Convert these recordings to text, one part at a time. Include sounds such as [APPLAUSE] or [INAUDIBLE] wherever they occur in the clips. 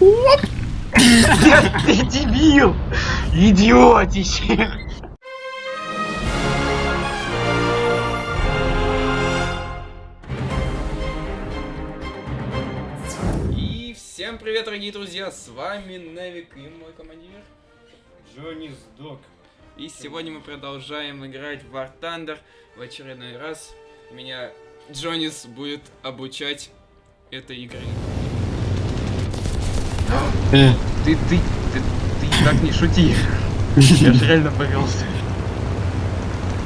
Ты дебил! Идиотище! И всем привет, дорогие друзья, с вами Невик и мой командир. Джонни сдох. И сегодня мы продолжаем играть в War Thunder. В очередной раз меня Джонис будет обучать этой игре. Э, ты, ты, ты, ты так не шути. Я же реально боролся.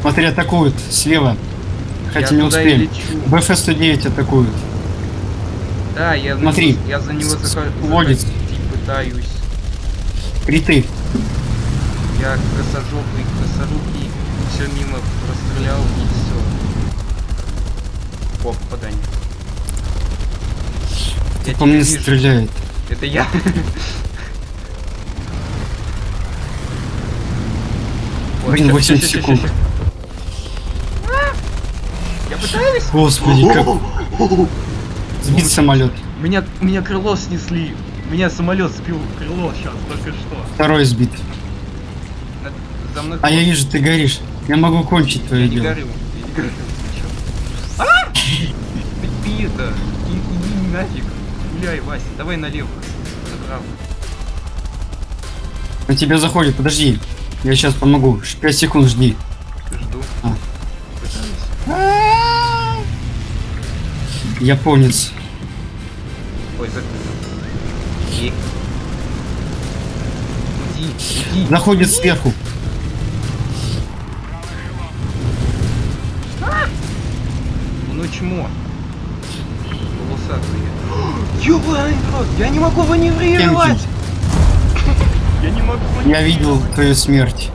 Смотри, атакуют слева. Хотя Я не успели. лечу. БФ-109 атакуют. Да, я, Смотри, я за него захожу, пытаюсь. Криты. Я косожопый, косорукий, все мимо прострелял и все. О, попадание. Тебя мне вижу. стреляет. Это я. [LAUGHS] Блин, ща, 8 ща, ща, ща, секунд. Я пытаюсь. Господи, как... Сбит самолет. Меня, меня крыло снесли. Меня самолет сбил крыло сейчас, только что. Второй сбит. За мной А я вижу, ты горишь. Я могу кончить Я твое не дело. горю, я не горю. А! Ты и- иди нафиг. Гуляй, Вася, давай налево. Направо. На тебя заходит, подожди. Я сейчас помогу. 5 секунд жди. Жду. А. Пытаюсь. Японец. Ой. Ей. Уйди, уйди. Заходит сверху. Ну чмо. Волосатые. Ёбаный рот, я не могу маневрировать! Я не могу Я видел твою смерть.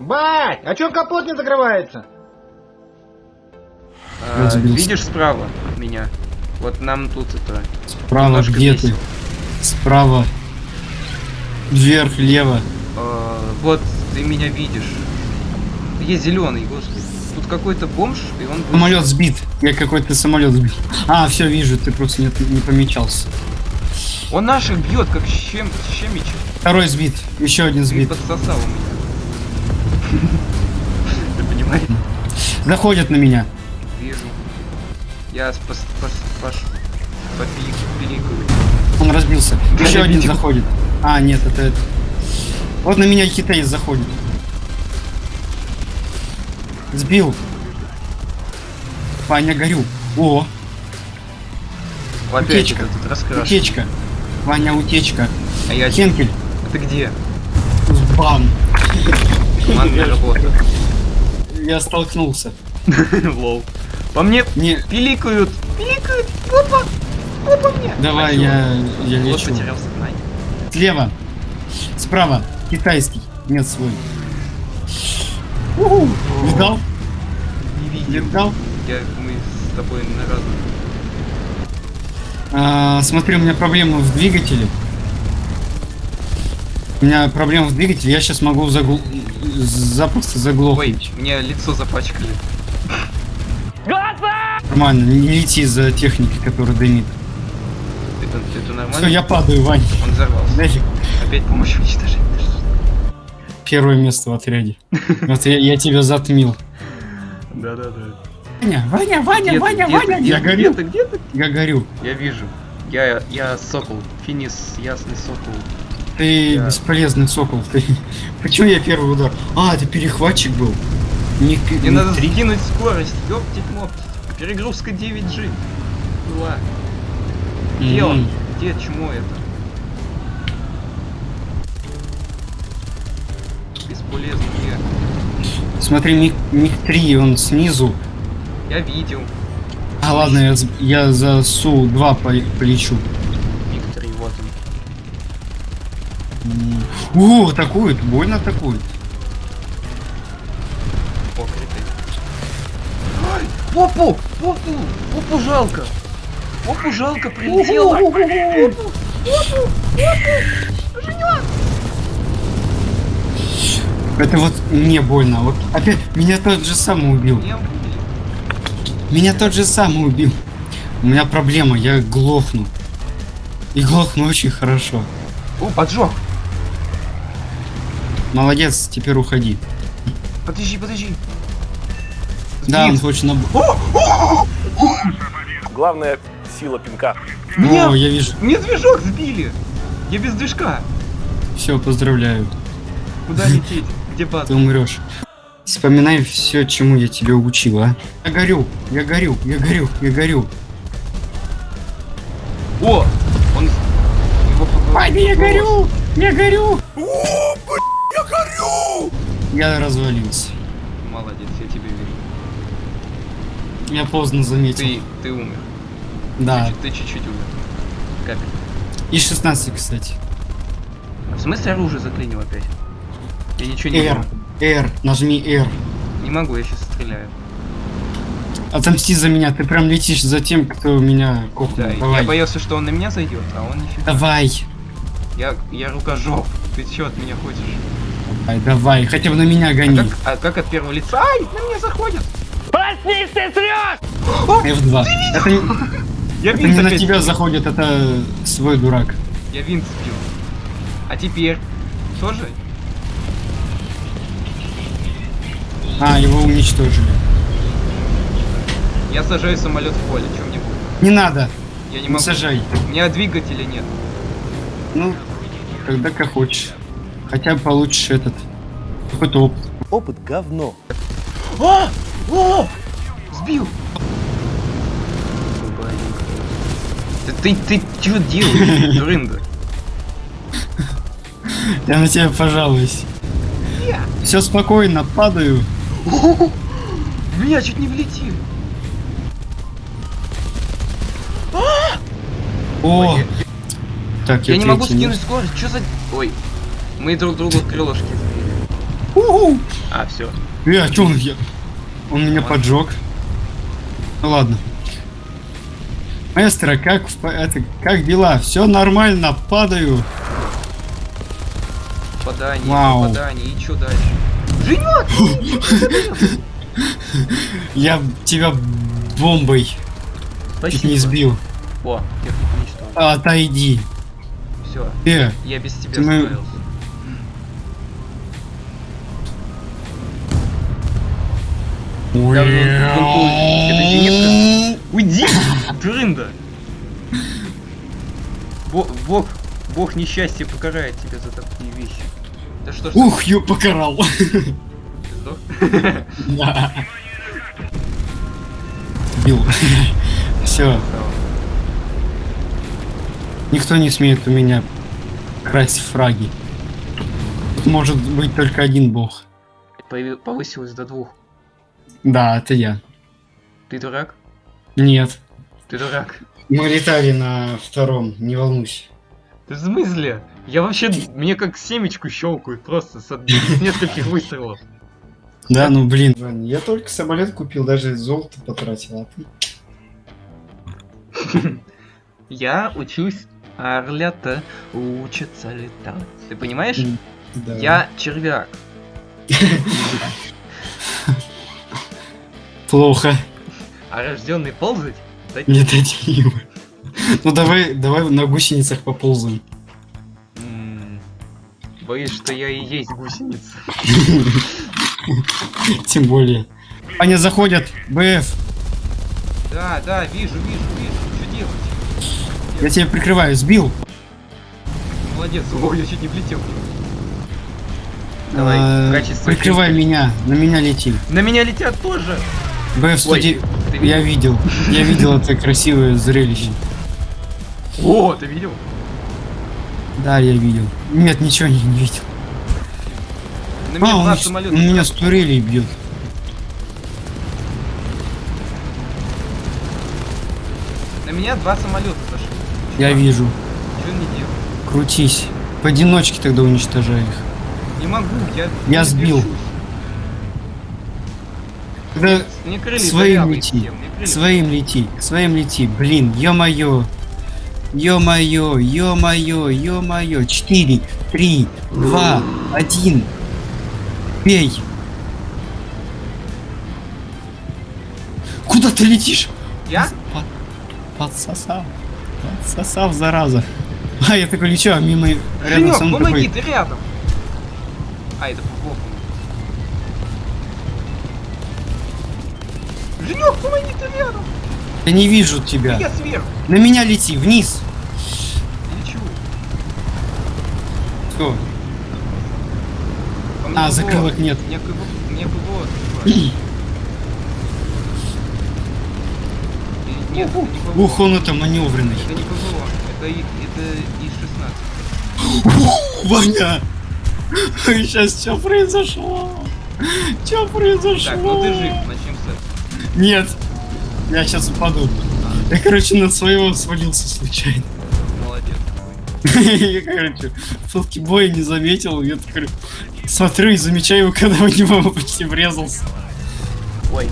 Бать, а чё капот не закрывается? А, видишь справа меня? Вот нам тут это... Справа, где ты? Справа. Вверх, лево. а, вот ты меня видишь. Есть зеленый, господи. Тут какой-то бомж, и он... Самолет сбит. Я какой-то самолет сбил. А, все вижу, ты просто не, не помечался. Он наших бьет, как щем... щемич. Второй сбит. Еще один Ты сбит. подсосал у меня. [LAUGHS] Ты понимаешь? Заходят на меня. Вижу. Я спас... спас... паш... попиликаю. Он разбился. Еще один видел. заходит. А, нет, это это. Вот на меня китаец заходит. Сбил. Ваня, горю. О, Опять Утечка. утечка. Ваня, утечка. А я... Хенкель. А ты где? Бам. Командная работа. Я столкнулся. [LAUGHS] Лол. По мне Не, пиликают. Пиликают. Опа. Опа мне. давай, я, я лечу. Слева. Справа. Китайский. Нет, свой. Уху. Видал? Не видел. Видал? Я, мы с тобой на разных. А, смотри, у меня проблема в двигателе. У меня проблема в двигателе, я сейчас могу загл... запросто Ой, заглохнуть. мне лицо запачкали. Нормально, не лети за техникой, которая дымит. Это, это нормально? Все, я падаю, Вань. Он взорвался. Нафиг. Опять помощь уничтожить. Первое место в отряде. Вот я, я тебя затмил. Да-да-да. Ваня, Ваня, Ваня, Ваня, Ваня, я горю. Где-то, где-то. Я горю. Я вижу. Я, я сокол. Финис, ясный сокол. Ты Я- бесполезный сокол. Ты... [LAUGHS] Почему я первый удар? А, ты перехватчик был. Не, Мне не надо три. скорость. Ёптить моптить. Перегрузка 9G. Была. Где М. он? Где чмо это? Где? Смотри, миг, миг 3, он снизу. Я видел. А ладно, я, я за Су-2 по- полечу. Виктор, и вот он. О, атакует, больно атакует. Покрытый. Попу! Попу! Попу жалко! Попу жалко, прилетела! Попу! Это вот мне больно. Вот опять меня тот же самый убил. Меня тот же самый убил. У меня проблема, я глохну. И глохну очень хорошо. О, поджог. Молодец, теперь уходи. Подожди, подожди. Да, он хочет на... Главная сила пинка. Меня, О, я вижу. мне движок сбили. Я без движка. Все, поздравляю. Куда лететь? Где база? Ты умрешь. Вспоминай все, чему я тебя учил, а. Я горю, я горю, я горю, я горю. О! Он... Его поглотил. я горю! Я горю! я горю! Я развалился. Молодец, я тебе верю. Я поздно заметил. Ты, ты умер. Да. Ты чуть-чуть умер. Капель. И 16, кстати. В смысле оружие заклинил опять? Я ничего не R. R. Нажми R. Не могу, я сейчас стреляю. Отомсти за меня. Ты прям летишь за тем, кто меня кухнул. Да, Давай. я боялся, что он на меня зайдет, а он нифига. Давай. Я, я рукожоп. Ты что от меня хочешь? Давай, давай. Хотя бы на меня А гони. как, а как от первого лица? Ай, на меня заходят! F2. Это, не- Я это не на тебя сбил. заходит, это свой дурак. Я винт сбил. А теперь? Тоже? А, его уничтожили. Я сажаю самолет в поле, чем мне будет? Не надо. Я не Не могу. сажай. У меня двигателя нет. Ну, тогда как хочешь. Хотя бы получишь этот. Какой-то опыт. Опыт говно. А! О! Сбил! Ты, ты, ты что делаешь, [LAUGHS] дурында? Я на тебя пожалуюсь. Все спокойно, падаю. В меня чуть не влетел. О! Я- Так, Я не могу скинуть скорость, что за... Ой, мы друг другу крылышки. Уху! А, все. Э, а чё он я? Он меня поджег. Ну ладно. Маэстро, как, это, как дела? Все нормально, падаю. Попадание, Вау. попадание, и что дальше? Женек! Я тебя бомбой чуть Спасибо. не сбил. О, технику уничтожил. Отойди. Все, Э, я без тебя мы- справился. Это зенитка? Уйди, дурында! Бог, бог, бог несчастья покарает тебя за такие вещи. Да что ж, Ух, ё покарал. сдох? Да. Бил. Все, никто не смеет у меня красть фраги. Тут может быть только один бог. Повысилось до двух. Да, это я. Ты дурак? Нет. Ты дурак. Мы летали на втором, не волнуйся. Ты в смысле? Я вообще, мне как семечку щелкают просто с, с нескольких выстрелов. Да, ну блин. Я только самолет купил, даже золото потратил, а ты? Я учусь, орлята учатся летать. Ты понимаешь? Да. Я червяк. [LAUGHS] Плохо. А рожденный ползать? Да Не дадим. Ну давай, давай на гусеницах поползаем. Боюсь, что я и есть гусеница. [LAUGHS] Тем более. Они заходят. БФ. Да, да, вижу, вижу, вижу. Что делать? Я тебя прикрываю. Сбил. Молодец, ой, я чуть не влетел. Давай, А. Прикрывай меня. На меня лети. На меня летят тоже! БФ 109. ты Я видел. Я видел это красивое зрелище. О, ты видел? Да, я видел. Нет, ничего не, не видел. На меня А, он, два с- самолета. он меня с турелей бьет. На меня два самолета зашли. Я вижу. Что не делаю? Крутись. Поодиночке тогда уничтожай их. Не могу, я... Я не сбил. держусь. Тогда своим лети. Своим лети. Своим лети. Блин, ё-моё. Ё-моё, ё-моё, ё-моё. Четыре, три, два, один. Бей. Куда ты летишь? Я? Под- Подсосал. Подсосал, зараза. А, я такой лечу, а мимо рядом Женек, со мной помоги, такой, ты рядом. А, это плохо. Женек, помоги, ты рядом. Я не вижу тебя. Я сверху. На меня лети, вниз. Мне А, ПВО. закрылок нет. Мне ПВО, мне ПВО [CLEARS THROAT] Нет, это не. Ух, он это маневренный. Это не ПВО, это, это ИС-16. Ваня! Сейчас что произошло? Что произошло? Так, ну ты жив, начнем с этого. Нет. Я сейчас упаду. Я, короче, на своего свалился случайно. Молодец какой. [LAUGHS] Я, короче, фотки боя не заметил. Я такой смотрю и замечаю его, когда в него почти врезался. Ой.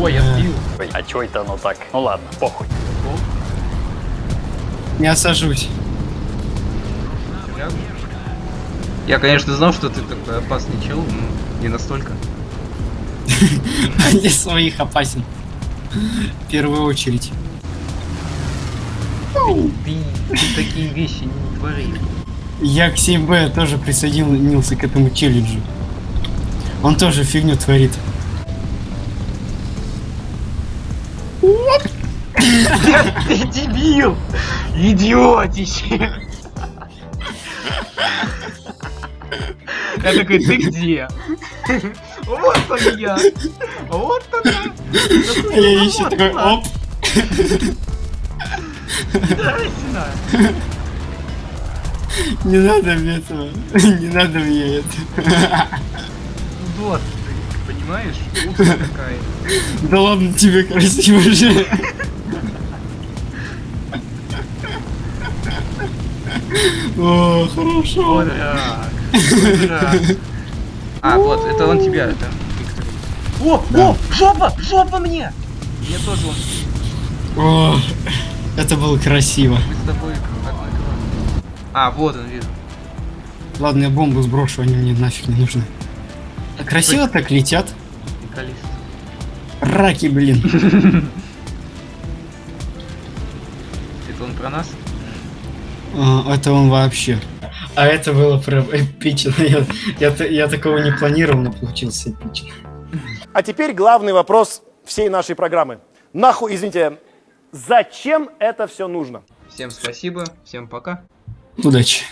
Ой, я сбил. А чё это оно так? Ну ладно, похуй. Не осажусь. Я, конечно, знал, что ты такой опасный чел, но не настолько. [LAUGHS] Для своих опасен. В первую очередь. Ты, ты такие вещи не твори. Я к 7Б тоже присоединился к этому челленджу. Он тоже фигню творит. Ты дебил! Идиотище! Я такой, ты где? Вот он я! Вот она! А я еще такой, оп. Здрасте! Не надо мне этого. Не надо мне это. Вот ты, понимаешь? Какая. Да ладно тебе красиво же. О, хорошо. Вот так. Вот так. А, вот, это он тебя, это Виктор. О, о, жопа, жопа мне! Мне тоже он. О, это было красиво. Мы с тобой как одной команды. А, вот он, вижу. Ладно, я бомбу сброшу, они мне нафиг не нужны. А Красиво так летят. Приколист. Раки, блин. [LAUGHS] Это он про нас? А, это он вообще. А это было прям эпично. [LAUGHS] Я, я, я такого не планировал, но получилось эпично. А теперь главный вопрос всей нашей программы. Нахуй, извините, зачем это все нужно? Всем спасибо, всем пока. Удачи.